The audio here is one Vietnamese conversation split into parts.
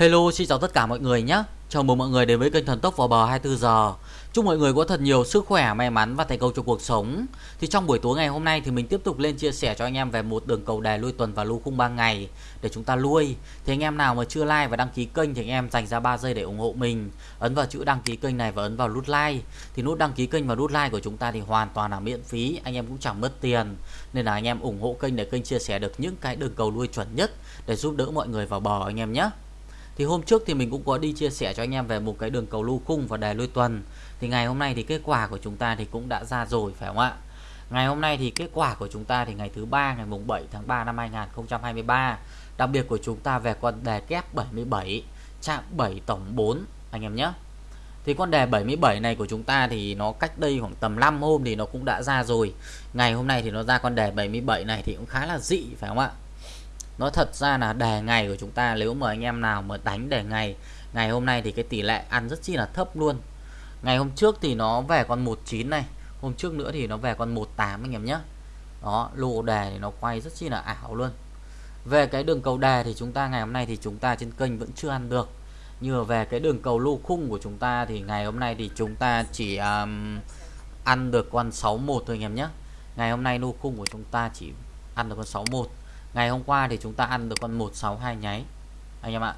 Hello, xin chào tất cả mọi người nhé. Chào mừng mọi người đến với kênh Thần Tốc vào bờ 24 giờ. Chúc mọi người có thật nhiều sức khỏe, may mắn và thành công trong cuộc sống. Thì trong buổi tối ngày hôm nay thì mình tiếp tục lên chia sẻ cho anh em về một đường cầu đề lui tuần và lưu khung 3 ngày để chúng ta lui. Thì anh em nào mà chưa like và đăng ký kênh thì anh em dành ra 3 giây để ủng hộ mình. Ấn vào chữ đăng ký kênh này và ấn vào nút like. Thì nút đăng ký kênh và nút like của chúng ta thì hoàn toàn là miễn phí, anh em cũng chẳng mất tiền. Nên là anh em ủng hộ kênh để kênh chia sẻ được những cái đường cầu lui chuẩn nhất để giúp đỡ mọi người vào bờ anh em nhé. Thì hôm trước thì mình cũng có đi chia sẻ cho anh em về một cái đường cầu lưu khung và đề lui tuần. Thì ngày hôm nay thì kết quả của chúng ta thì cũng đã ra rồi phải không ạ? Ngày hôm nay thì kết quả của chúng ta thì ngày thứ ba ngày mùng 7 tháng 3 năm 2023. Đặc biệt của chúng ta về con đề kép 77, chạm 7 tổng 4 anh em nhé. Thì con đề 77 này của chúng ta thì nó cách đây khoảng tầm 5 hôm thì nó cũng đã ra rồi. Ngày hôm nay thì nó ra con đề 77 này thì cũng khá là dị phải không ạ? Nó thật ra là đề ngày của chúng ta nếu mà anh em nào mà đánh đề ngày ngày hôm nay thì cái tỷ lệ ăn rất chi là thấp luôn. Ngày hôm trước thì nó về con 19 này hôm trước nữa thì nó về con 18 anh em nhé đó lô đề thì nó quay rất chi là ảo luôn. Về cái đường cầu đề thì chúng ta ngày hôm nay thì chúng ta trên kênh vẫn chưa ăn được. Như về cái đường cầu lô khung của chúng ta thì ngày hôm nay thì chúng ta chỉ um, ăn được con 61 thôi anh em nhé ngày hôm nay lô khung của chúng ta chỉ ăn được con 61 Ngày hôm qua thì chúng ta ăn được con 162 nháy. Anh em ạ.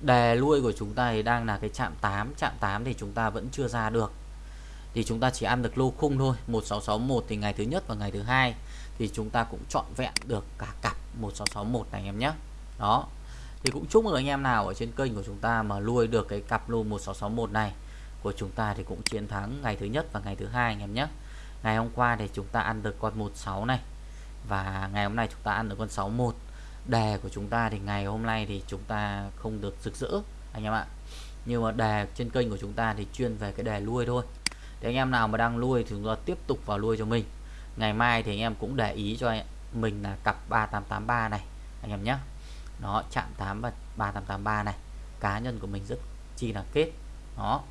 Đề lui của chúng ta thì đang là cái chạm 8 Chạm 8 thì chúng ta vẫn chưa ra được. Thì chúng ta chỉ ăn được lô khung thôi. 1661 thì ngày thứ nhất và ngày thứ hai Thì chúng ta cũng trọn vẹn được cả cặp 1661 này, anh em nhé. Đó. Thì cũng chúc mừng anh em nào ở trên kênh của chúng ta Mà nuôi được cái cặp lô 1661 này Của chúng ta thì cũng chiến thắng ngày thứ nhất và ngày thứ hai, anh em nhé. Ngày hôm qua thì chúng ta ăn được con 16 này và ngày hôm nay chúng ta ăn được con 61 đề của chúng ta thì ngày hôm nay thì chúng ta không được rực rỡ, anh em ạ. Nhưng mà đề trên kênh của chúng ta thì chuyên về cái đề nuôi thôi. Để anh em nào mà đang nuôi thì chúng ta tiếp tục vào nuôi cho mình. Ngày mai thì anh em cũng để ý cho mình là cặp 3883 này, anh em nhé. Nó chạm 8 và 3883 này. Cá nhân của mình rất chi là kết. Đó.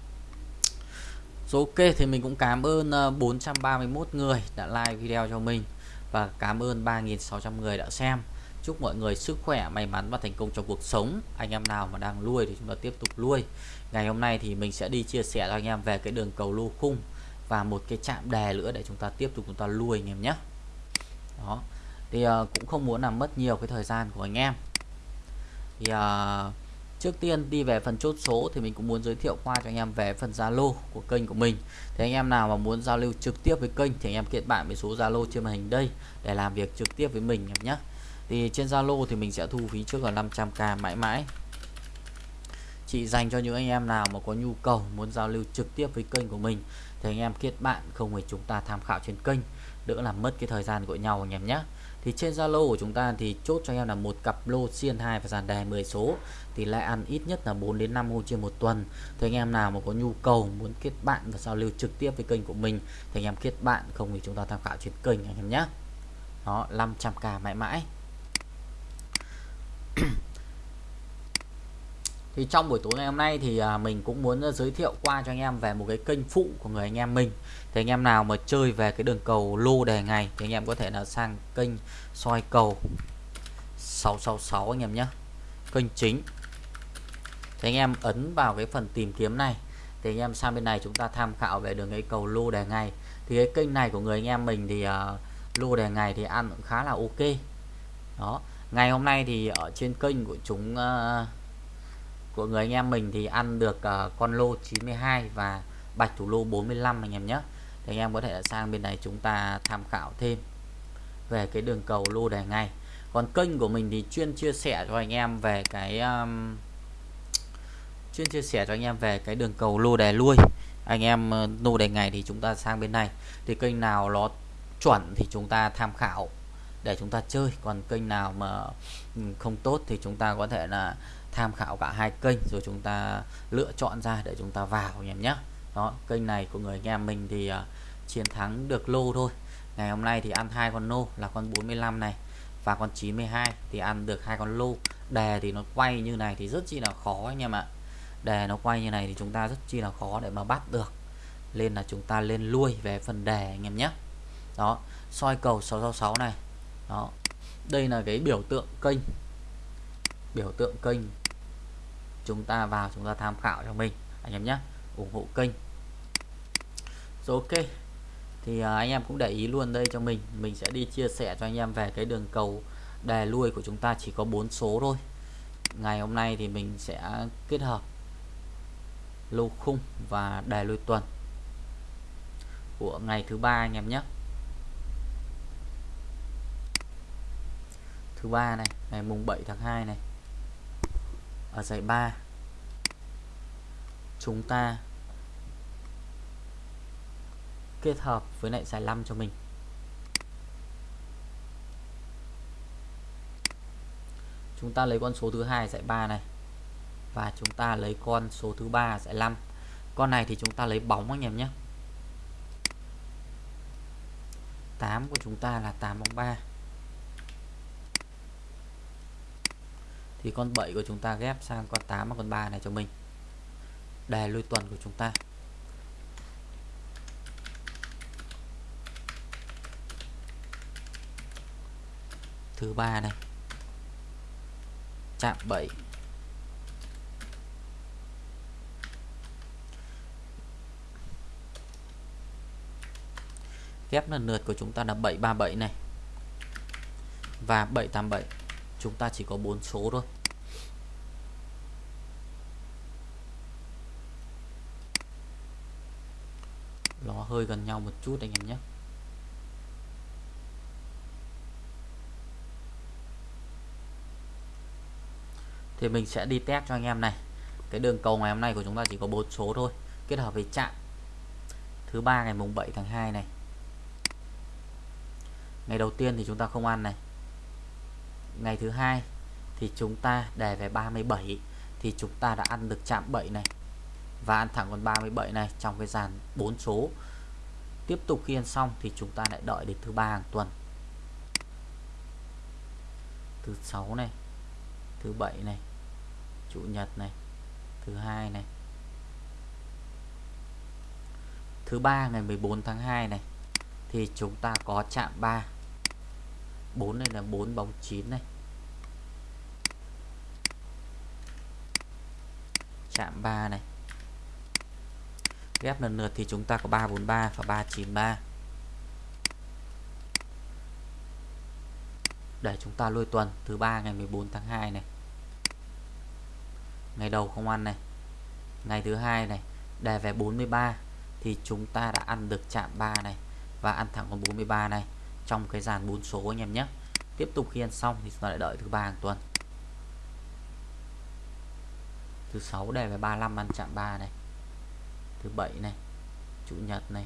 Số ok thì mình cũng cảm ơn ờ, 431 người đã like video cho mình và cảm ơn 3.600 người đã xem. Chúc mọi người sức khỏe may mắn và thành công trong cuộc sống. Anh em nào mà đang nuôi thì chúng ta tiếp tục nuôi. Ngày hôm nay thì mình sẽ đi chia sẻ cho anh em về cái đường cầu lô khung và một cái chạm đề nữa để chúng ta tiếp tục chúng ta nuôi anh em nhé. Đó. Thì uh, cũng không muốn làm mất nhiều cái thời gian của anh em. Thì uh, Trước tiên đi về phần chốt số thì mình cũng muốn giới thiệu qua cho anh em về phần Zalo của kênh của mình. Thì anh em nào mà muốn giao lưu trực tiếp với kênh thì anh em kết bạn với số Zalo trên màn hình đây để làm việc trực tiếp với mình nhé. Thì trên Zalo thì mình sẽ thu phí trước là 500k mãi mãi. Chỉ dành cho những anh em nào mà có nhu cầu muốn giao lưu trực tiếp với kênh của mình thì anh em kết bạn không phải chúng ta tham khảo trên kênh, đỡ làm mất cái thời gian của nhau anh em nhé thì trên Zalo của chúng ta thì chốt cho em là một cặp lô xiên 2 và dàn đề 10 số. Thì lại ăn ít nhất là 4 đến 5 hôm trên một tuần. Thì anh em nào mà có nhu cầu muốn kết bạn và giao lưu trực tiếp với kênh của mình, thì anh em kết bạn, không thì chúng ta tham khảo trên kênh anh em nhé. Đó 500k mãi mãi. Thì trong buổi tối ngày hôm nay thì à, mình cũng muốn à, giới thiệu qua cho anh em về một cái kênh phụ của người anh em mình. Thì anh em nào mà chơi về cái đường cầu lô đề ngày thì anh em có thể là sang kênh soi cầu 666 anh em nhé. Kênh chính. Thì anh em ấn vào cái phần tìm kiếm này. Thì anh em sang bên này chúng ta tham khảo về đường cái cầu lô đề ngày. Thì cái kênh này của người anh em mình thì uh, lô đề ngày thì ăn cũng khá là ok. Đó. Ngày hôm nay thì ở trên kênh của chúng uh, của người anh em mình thì ăn được uh, con lô 92 và bạch thủ lô 45 anh em nhé. Thì anh em có thể sang bên này chúng ta tham khảo thêm về cái đường cầu lô đề ngày còn kênh của mình thì chuyên chia sẻ cho anh em về cái um, chuyên chia sẻ cho anh em về cái đường cầu lô đề lui. Anh em uh, lô đề ngày thì chúng ta sang bên này. Thì kênh nào nó chuẩn thì chúng ta tham khảo để chúng ta chơi. Còn kênh nào mà không tốt thì chúng ta có thể là tham khảo cả hai kênh rồi chúng ta lựa chọn ra để chúng ta vào anh em nhé. Đó kênh này của người anh em mình thì uh, chiến thắng được lô thôi. Ngày hôm nay thì ăn hai con lô là con 45 này và con 92 thì ăn được hai con lô. Đề thì nó quay như này thì rất chi là khó anh em ạ. Đề nó quay như này thì chúng ta rất chi là khó để mà bắt được. Nên là chúng ta lên lui về phần đề anh em nhé. Đó soi cầu 666 này. Đó đây là cái biểu tượng kênh. Biểu tượng kênh. Chúng ta vào, chúng ta tham khảo cho mình. Anh em nhé, ủng hộ kênh. Rồi ok. Thì à, anh em cũng để ý luôn đây cho mình. Mình sẽ đi chia sẻ cho anh em về cái đường cầu đề lui của chúng ta chỉ có 4 số thôi. Ngày hôm nay thì mình sẽ kết hợp lô khung và đề lui tuần của ngày thứ ba anh em nhé. Thứ ba này, ngày mùng 7 tháng 2 này. Ở giải 3 chúng ta kết hợp với lại giải 5 cho mình. Chúng ta lấy con số thứ hai giải 3 này, và chúng ta lấy con số thứ ba giải 5 con này thì chúng ta lấy bóng anh em nhé. 8 của chúng ta là 8 bóng 3 thì con 7 của chúng ta ghép sang con 8 và con 3 này cho mình. Đề lui tuần của chúng ta. Thứ ba này. Chạm 7 ghép lần lượt của chúng ta là 737 này. Và 787 chúng ta chỉ có 4 số thôi. Nó hơi gần nhau một chút anh em nhé. Thì mình sẽ đi test cho anh em này. Cái đường cầu ngày hôm nay của chúng ta chỉ có 4 số thôi. Kết hợp với chạm. Thứ ba ngày mùng 7 tháng 2 này. Ngày đầu tiên thì chúng ta không ăn này ngày thứ hai thì chúng ta đề về 37 thì chúng ta đã ăn được chạm 7 này. Và ăn thẳng con 37 này trong cái dàn 4 số. Tiếp tục khi ăn xong thì chúng ta lại đợi đến thứ ba hàng tuần. Thứ sáu này, thứ bảy này, chủ nhật này, thứ hai này. Thứ ba ngày 14 tháng 2 này thì chúng ta có chạm 3 4 này là 4 bóng 9 này. Chạm 3 này. Ghép lần lượt thì chúng ta có 343 và 393 để chúng ta lôi tuần, thứ ba ngày 14 tháng 2 này. Ngày đầu không ăn này. Ngày thứ hai này đề về 43 thì chúng ta đã ăn được chạm 3 này và ăn thẳng con 43 này trong cái dàn 4 số anh em nhé. Tiếp tục khi ăn xong thì chúng ta lại đợi thứ ba hàng tuần. Thứ sáu đề về 35 ăn chạm 3 này. Thứ bảy này, chủ nhật này.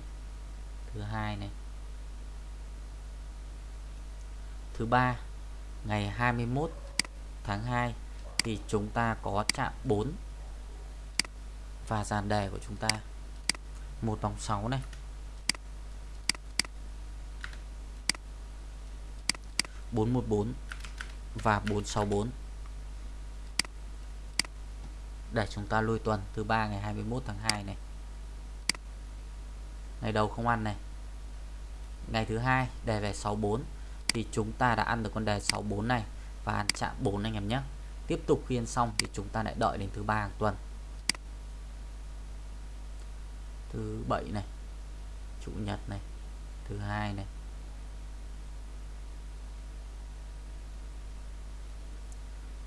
Thứ hai này. Thứ ba, ngày 21 tháng 2 thì chúng ta có chạm 4 và dàn đề của chúng ta, một vòng 6 này. Bốn một bốn và bốn sáu bốn. Để chúng ta lôi tuần thứ ba ngày 21 tháng 2 này. Ngày đầu không ăn này. Ngày thứ hai đề về 64 thì chúng ta đã ăn được con đề 64 này và ăn chạm 4 anh em nhé. Tiếp tục phiên xong thì chúng ta lại đợi đến thứ ba hàng tuần. Thứ bảy này, chủ nhật này, thứ hai này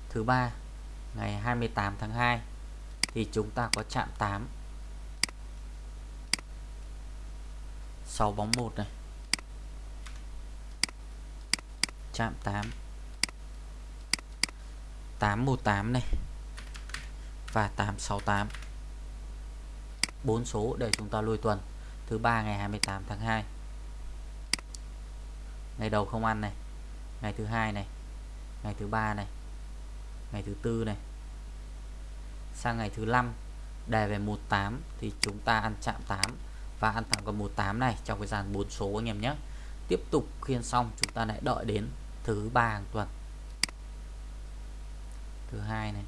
thứ ba, ngày 28 tháng 2 thì chúng ta có chạm 8 6 bóng 1 này. Chạm 8 818 này. Và 868 bốn số để chúng ta lùi tuần. Thứ ba, ngày 28 tháng 2 ngày đầu không ăn này. Ngày thứ hai này. Ngày thứ ba này ngày thứ tư này. Sang ngày thứ năm, đề về 18 thì chúng ta ăn chạm 8 và ăn thẳng con 18 này trong cái dàn 4 số anh em nhé. Tiếp tục khiên xong, chúng ta lại đợi đến thứ ba hàng tuần. Thứ hai này.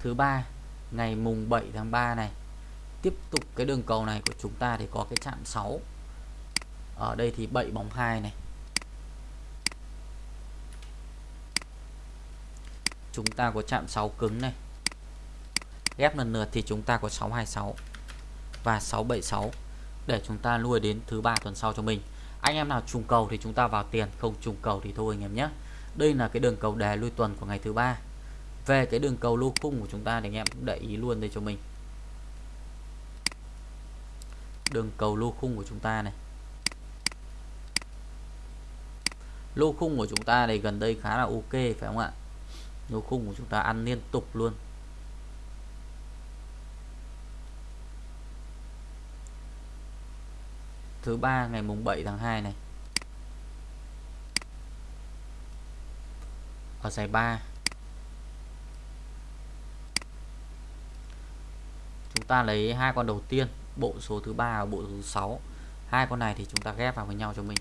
Thứ ba, ngày mùng 7 tháng 3 này tiếp tục cái đường cầu này của chúng ta thì có cái chạm 6 ở đây thì 7 bóng 2 này. Chúng ta có chạm 6 cứng này. Ghép lần lượt thì chúng ta có 626 và 676 để chúng ta nuôi đến thứ ba tuần sau cho mình. Anh em nào trùng cầu thì chúng ta vào tiền, không trùng cầu thì thôi anh em nhé. Đây là cái đường cầu đề lui tuần của ngày thứ ba. Về cái đường cầu lô khung của chúng ta thì anh em cũng để ý luôn đây cho mình đường cầu lô khung của chúng ta này. Lô khung của chúng ta này gần đây khá là ok, phải không ạ? Lô khung của chúng ta ăn liên tục luôn. Thứ ba, ngày mùng 7 tháng 2 này. Ở giải 3 chúng ta lấy hai con đầu tiên bộ số thứ ba và bộ số thứ 6 hai con này thì chúng ta ghép vào với nhau cho mình.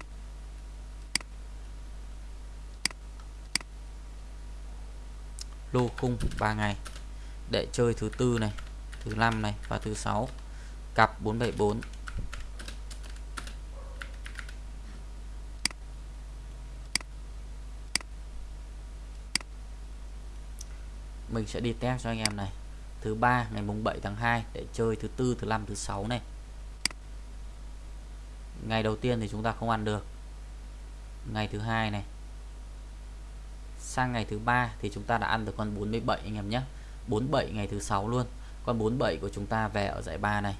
Lô khung 3 ngày. Để chơi thứ tư này, thứ năm này và thứ sáu. Cặp 474 mình sẽ đi test cho anh em này thứ ba, ngày mùng 7 tháng 2 để chơi thứ tư, thứ năm, thứ sáu này. Ngày đầu tiên thì chúng ta không ăn được. Ngày thứ hai này. Sang ngày thứ ba thì chúng ta đã ăn được con 47 anh em nhé. 47 ngày thứ sáu luôn. Con 47 của chúng ta về ở giải 3 này.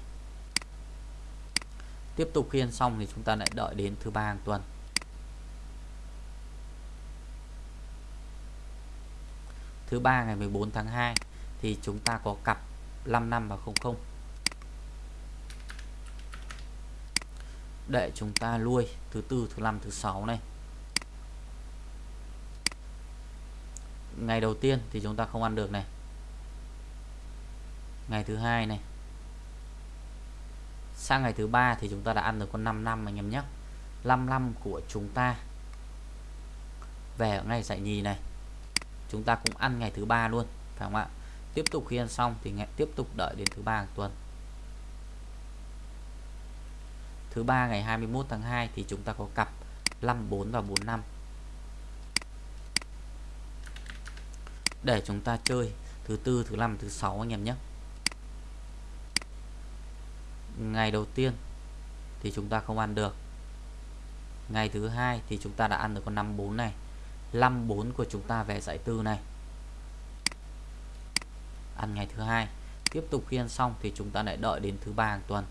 Tiếp tục khi ăn xong thì chúng ta lại đợi đến thứ ba hàng tuần. Thứ ba ngày 14 tháng 2 thì chúng ta có cặp 55 và 00 để chúng ta nuôi thứ tư, thứ năm, thứ sáu này. Ngày đầu tiên thì chúng ta không ăn được này. Ngày thứ hai này. Sang ngày thứ ba thì chúng ta đã ăn được con 5 năm anh em nhé. 55 của chúng ta. Về ở ngày nhì này. Chúng ta cũng ăn ngày thứ ba luôn, phải không ạ? Tiếp tục khi ăn xong thì ngày tiếp tục đợi đến thứ ba hàng tuần. Thứ ba ngày 21 tháng 2 thì chúng ta có cặp 54 và 45 để chúng ta chơi thứ tư, thứ năm, thứ sáu anh em nhé. Ngày đầu tiên thì chúng ta không ăn được. Ngày thứ hai thì chúng ta đã ăn được con 54 này. 54 của chúng ta về giải tư này ăn ngày thứ hai. Tiếp tục khi ăn xong thì chúng ta lại đợi đến thứ ba hàng tuần.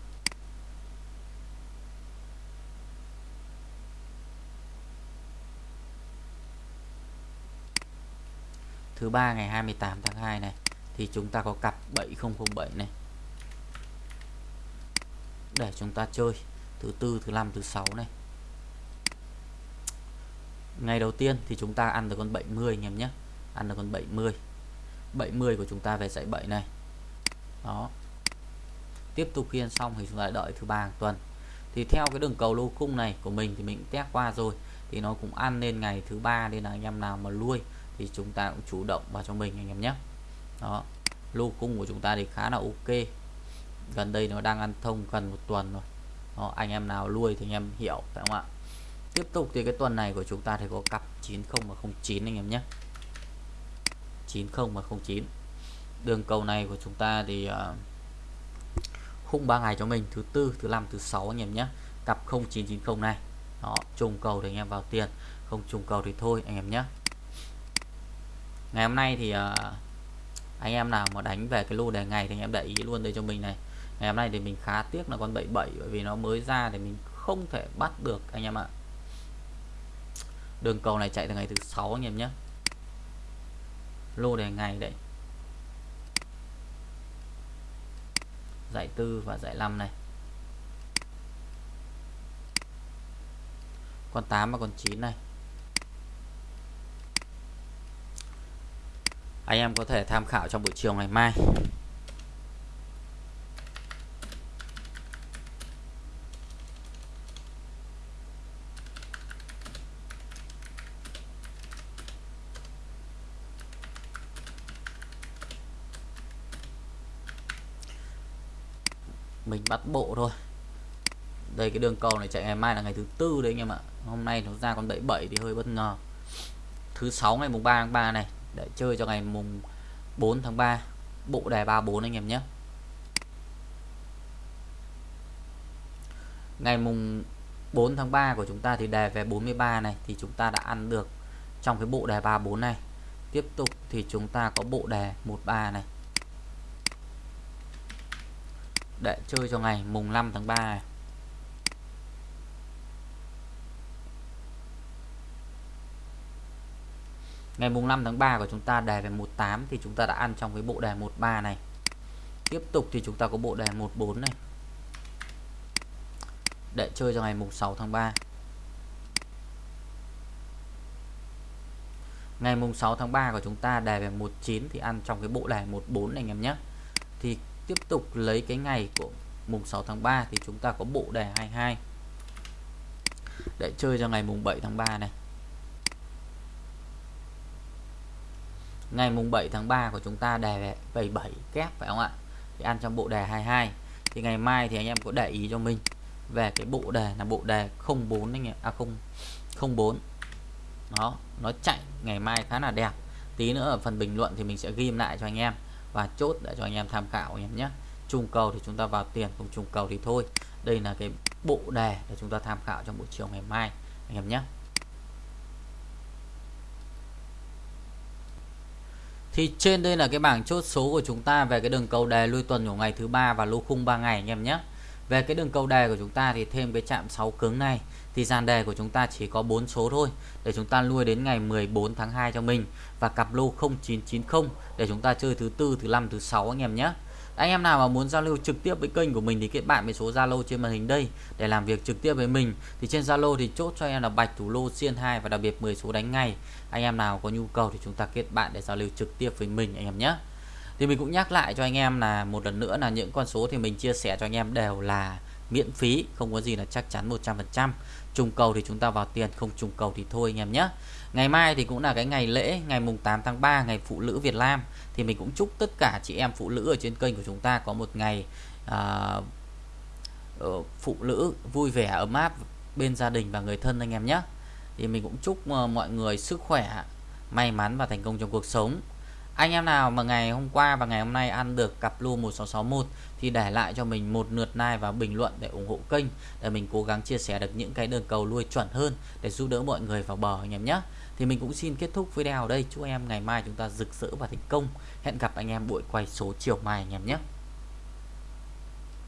Thứ ba ngày 28 tháng 2 này, thì chúng ta có cặp 7007 này. Để chúng ta chơi thứ tư, thứ năm, thứ sáu này. Ngày đầu tiên thì chúng ta ăn được con 70 anh em nhé. Ăn được con 70 70 của chúng ta về dãy 7 này. Đó. Tiếp tục khi ăn xong thì chúng ta đợi thứ ba hàng tuần. Thì theo cái đường cầu lô khung này của mình thì mình test qua rồi thì nó cũng ăn lên ngày thứ ba nên là anh em nào mà nuôi thì chúng ta cũng chủ động vào cho mình anh em nhé. Đó. Lô cung của chúng ta thì khá là ok. Gần đây nó đang ăn thông gần một tuần rồi. Đó, anh em nào nuôi thì anh em hiểu phải không ạ? Tiếp tục thì cái tuần này của chúng ta thì có cặp 90 và 09 anh em nhé. 90 và 09 đường cầu này của chúng ta thì ờ, uh, khung 3 ngày cho mình thứ tư thứ năm thứ sáu anh em nhé. Cặp 0990 này. Đó trùng cầu thì anh em vào tiền không trùng cầu thì thôi anh em nhé. Ngày hôm nay thì uh, anh em nào mà đánh về cái lô đề ngày thì anh em để ý luôn đây cho mình này. Ngày hôm nay thì mình khá tiếc là con 77 bởi vì nó mới ra thì mình không thể bắt được anh em ạ. Đường cầu này chạy từ ngày thứ sáu anh em nhé lô đề ngày đấy. Giải tư và giải 5 này. Con 8 và con 9 này. Anh em có thể tham khảo trong buổi chiều ngày mai. Bắt bộ thôi. Đây, cái đường cầu này chạy ngày mai là ngày thứ tư đấy anh em ạ. Hôm nay nó ra con 77 thì hơi bất ngờ. Thứ sáu ngày mùng 3 tháng 3 này, để chơi cho ngày mùng 4 tháng 3 bộ đề 34 anh em nhé. Ngày mùng 4 tháng 3 của chúng ta thì đề về 43 này, thì chúng ta đã ăn được trong cái bộ đề 34 này. Tiếp tục thì chúng ta có bộ đề 13 này để chơi cho ngày mùng 5 tháng 3 này. Ngày mùng 5 tháng 3 của chúng ta đề về 18 thì chúng ta đã ăn trong cái bộ đề 13 này. Tiếp tục thì chúng ta có bộ đề 14 này. Để chơi cho ngày mùng 6 tháng 3. Ngày mùng 6 tháng 3 của chúng ta đề về 19 thì ăn trong cái bộ đề 14 này anh em nhé. Thì tiếp tục lấy cái ngày của mùng 6 tháng 3 thì chúng ta có bộ đề 22 để chơi cho ngày mùng 7 tháng 3 này. Ngày mùng 7 tháng 3 của chúng ta đề 77 kép, phải không ạ? Thì ăn trong bộ đề 22 thì ngày mai thì anh em có để ý cho mình về cái bộ đề là bộ đề 04 anh em à không 04 đó, nó chạy ngày mai khá là đẹp. Tí nữa ở phần bình luận thì mình sẽ ghim lại cho anh em và chốt để cho anh em tham khảo anh em nhé. Trùng cầu thì chúng ta vào tiền, không trùng cầu thì thôi. Đây là cái bộ đề để chúng ta tham khảo trong buổi chiều ngày mai, anh em nhé. Thì trên đây là cái bảng chốt số của chúng ta về cái đường cầu đề lui tuần của ngày thứ ba và lô khung 3 ngày, anh em nhé. Về cái đường cầu đề của chúng ta thì thêm cái chạm 6 cứng này thì dàn đề của chúng ta chỉ có 4 số thôi, để chúng ta nuôi đến ngày 14 tháng 2 cho mình. Và cặp lô 0990 để chúng ta chơi thứ tư, thứ năm, thứ sáu anh em nhé. Anh em nào mà muốn giao lưu trực tiếp với kênh của mình thì kết bạn với số Zalo trên màn hình đây để làm việc trực tiếp với mình. Thì trên Zalo thì chốt cho em là bạch thủ lô xiên 2 và đặc biệt 10 số đánh ngày anh em nào có nhu cầu thì chúng ta kết bạn để giao lưu trực tiếp với mình anh em nhé. Thì mình cũng nhắc lại cho anh em là một lần nữa là những con số thì mình chia sẻ cho anh em đều là miễn phí, không có gì là chắc chắn 100% trùng cầu thì chúng ta vào tiền không trùng cầu thì thôi anh em nhé. Ngày mai thì cũng là cái ngày lễ ngày mùng 8 tháng 3 ngày phụ nữ Việt Nam. Thì mình cũng chúc tất cả chị em phụ nữ ở trên kênh của chúng ta có một ngày à, ờ, phụ nữ vui vẻ ấm áp bên gia đình và người thân anh em nhé. Thì mình cũng chúc ờ, mọi người sức khỏe may mắn và thành công trong cuộc sống anh em nào mà ngày hôm qua và ngày hôm nay ăn được cặp lô 1661 thì để lại cho mình một lượt like và bình luận để ủng hộ kênh, để mình cố gắng chia sẻ được những cái đường cầu nuôi chuẩn hơn để giúp đỡ mọi người vào bờ anh em nhé. Thì mình cũng xin kết thúc video ở đây. Chúc em ngày mai chúng ta rực rỡ và thành công. Hẹn gặp anh em buổi quay số chiều mai anh em nhé.